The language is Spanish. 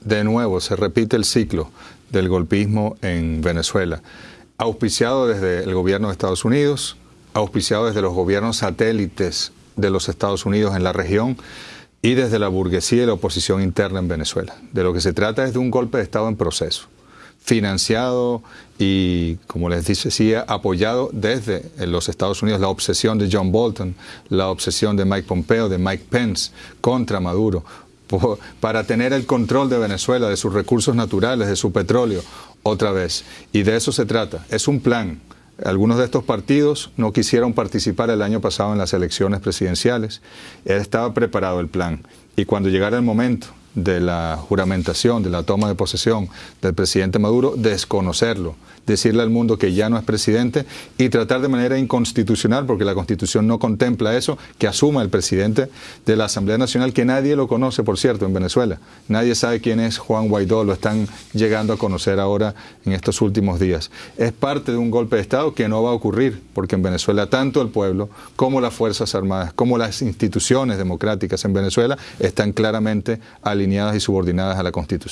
de nuevo se repite el ciclo del golpismo en Venezuela, auspiciado desde el gobierno de Estados Unidos, auspiciado desde los gobiernos satélites de los Estados Unidos en la región y desde la burguesía y la oposición interna en Venezuela. De lo que se trata es de un golpe de Estado en proceso, financiado y, como les decía, apoyado desde los Estados Unidos, la obsesión de John Bolton, la obsesión de Mike Pompeo, de Mike Pence contra Maduro, para tener el control de Venezuela, de sus recursos naturales, de su petróleo, otra vez. Y de eso se trata. Es un plan. Algunos de estos partidos no quisieron participar el año pasado en las elecciones presidenciales. Estaba preparado el plan. Y cuando llegara el momento de la juramentación, de la toma de posesión del presidente Maduro, desconocerlo, decirle al mundo que ya no es presidente y tratar de manera inconstitucional, porque la constitución no contempla eso, que asuma el presidente de la Asamblea Nacional, que nadie lo conoce, por cierto, en Venezuela. Nadie sabe quién es Juan Guaidó, lo están llegando a conocer ahora en estos últimos días. Es parte de un golpe de Estado que no va a ocurrir, porque en Venezuela tanto el pueblo como las Fuerzas Armadas, como las instituciones democráticas en Venezuela están claramente alineadas y subordinadas a la Constitución.